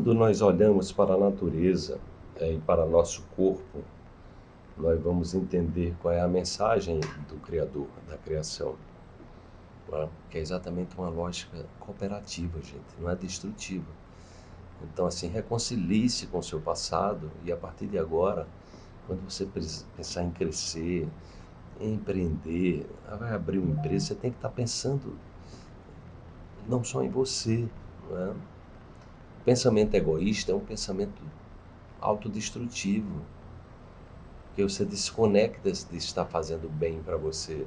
Quando nós olhamos para a natureza é, e para nosso corpo, nós vamos entender qual é a mensagem do Criador, da criação. É? Que é exatamente uma lógica cooperativa, gente, não é destrutiva. Então, assim, reconcilie-se com o seu passado e a partir de agora, quando você pensar em crescer, em empreender, vai abrir uma empresa, você tem que estar pensando não só em você, não é? Pensamento egoísta é um pensamento autodestrutivo, que você desconecta de estar fazendo bem para você.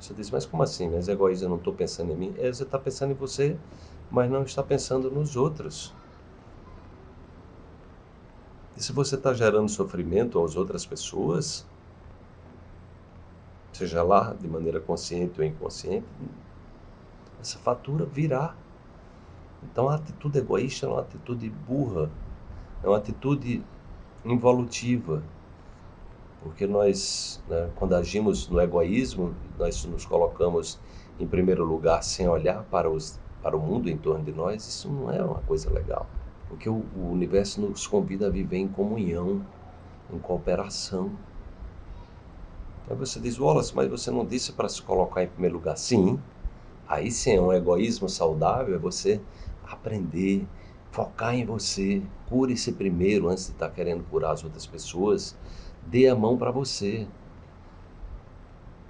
Você diz, mas como assim? Mas egoísta, eu não estou pensando em mim. É, você está pensando em você, mas não está pensando nos outros. E se você está gerando sofrimento às outras pessoas, seja lá de maneira consciente ou inconsciente, essa fatura virá. Então a atitude egoísta é uma atitude burra, é uma atitude involutiva, porque nós, né, quando agimos no egoísmo, nós nos colocamos em primeiro lugar sem olhar para, os, para o mundo em torno de nós, isso não é uma coisa legal. Porque o, o universo nos convida a viver em comunhão, em cooperação. Aí você diz, Wallace, mas você não disse para se colocar em primeiro lugar? Sim, Aí sim, é um egoísmo saudável é você aprender, focar em você, cure-se primeiro antes de estar querendo curar as outras pessoas, dê a mão para você.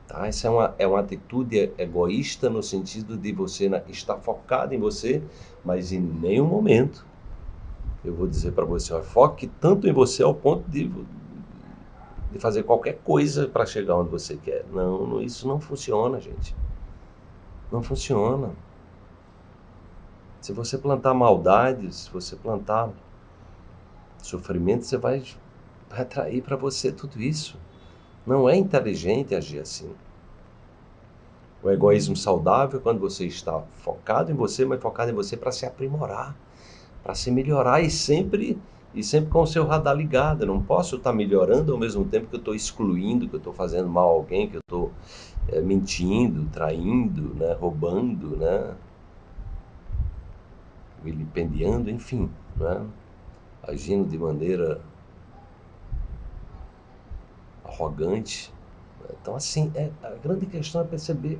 Tá? Essa é uma, é uma atitude egoísta no sentido de você estar focado em você, mas em nenhum momento eu vou dizer para você, ó, foque tanto em você ao ponto de, de fazer qualquer coisa para chegar onde você quer. Não, não, isso não funciona, gente. Não funciona. Se você plantar maldade, se você plantar sofrimento, você vai atrair para você tudo isso. Não é inteligente agir assim. O egoísmo saudável é quando você está focado em você, mas focado em você para se aprimorar, para se melhorar e sempre e sempre com o seu radar ligado. Eu não posso estar melhorando ao mesmo tempo que eu estou excluindo, que eu estou fazendo mal a alguém, que eu estou é, mentindo, traindo, né, roubando, né, vilipendiando, enfim, né, agindo de maneira arrogante. Então, assim, é, a grande questão é perceber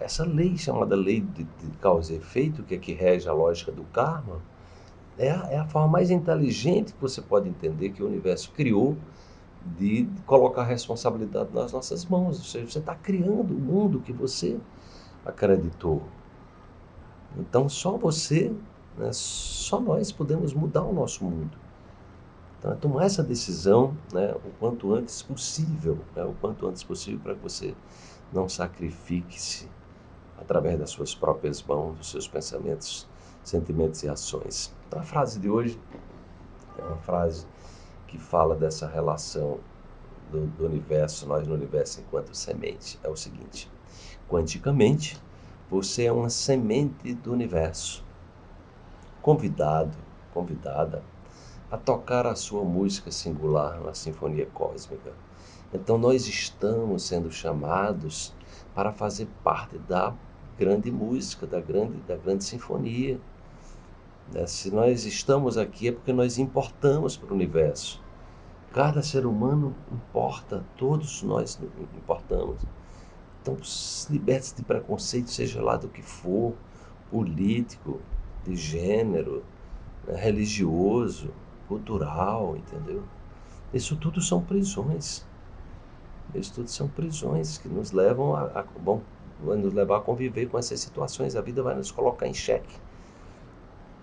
essa lei chamada lei de, de causa e efeito, que é que rege a lógica do karma, é a, é a forma mais inteligente que você pode entender que o universo criou de colocar a responsabilidade nas nossas mãos. Ou seja, você está criando o mundo que você acreditou. Então, só você, né, só nós podemos mudar o nosso mundo. Então, é tomar essa decisão né, o quanto antes possível, né, o quanto antes possível para que você não sacrifique-se através das suas próprias mãos, dos seus pensamentos sentimentos e ações. Então, a frase de hoje é uma frase que fala dessa relação do, do universo, nós no universo enquanto semente. É o seguinte: quanticamente, você é uma semente do universo, convidado, convidada a tocar a sua música singular na sinfonia cósmica. Então nós estamos sendo chamados para fazer parte da grande música, da grande, da grande sinfonia. Né? Se nós estamos aqui é porque nós importamos para o universo. Cada ser humano importa, todos nós importamos. Então, liberte-se de preconceito, seja lá do que for, político, de gênero, né? religioso, cultural, entendeu? Isso tudo são prisões. Isso tudo são prisões que nos levam a, a bom, vai nos levar a conviver com essas situações. A vida vai nos colocar em xeque.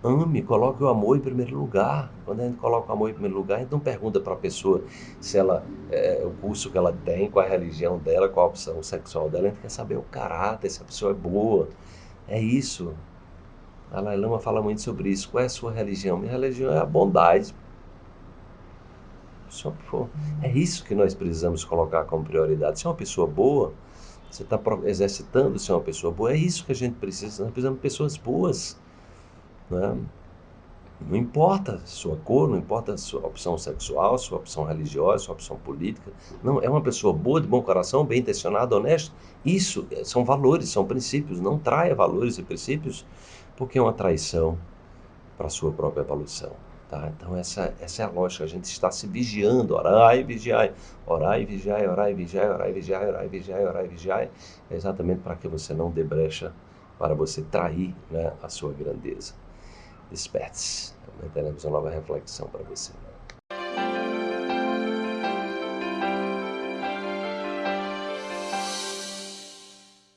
Ame, coloque o amor em primeiro lugar. Quando a gente coloca o amor em primeiro lugar, a gente não pergunta para a pessoa se ela, é, o curso que ela tem, qual a religião dela, qual a opção sexual dela. A gente quer saber o caráter, se a pessoa é boa. É isso. A Dalai Lama fala muito sobre isso. Qual é a sua religião? Minha religião é a bondade. É isso que nós precisamos colocar como prioridade. Se é uma pessoa boa, você está exercitando ser uma pessoa boa. É isso que a gente precisa. Nós precisamos de pessoas boas. Né? Não importa sua cor, não importa sua opção sexual, sua opção religiosa, sua opção política. Não, é uma pessoa boa, de bom coração, bem intencionada, honesta. Isso é, são valores, são princípios. Não traia valores e princípios porque é uma traição para a sua própria evolução. Tá? Então essa, essa é a lógica, a gente está se vigiando, orai e vigiai, orai e vigiai, orai e vigiai, orai e vigiai, orai e vigiai, orai e vigiai, é exatamente para que você não dê brecha para você trair né, a sua grandeza. Desperte-se, teremos uma nova reflexão para você.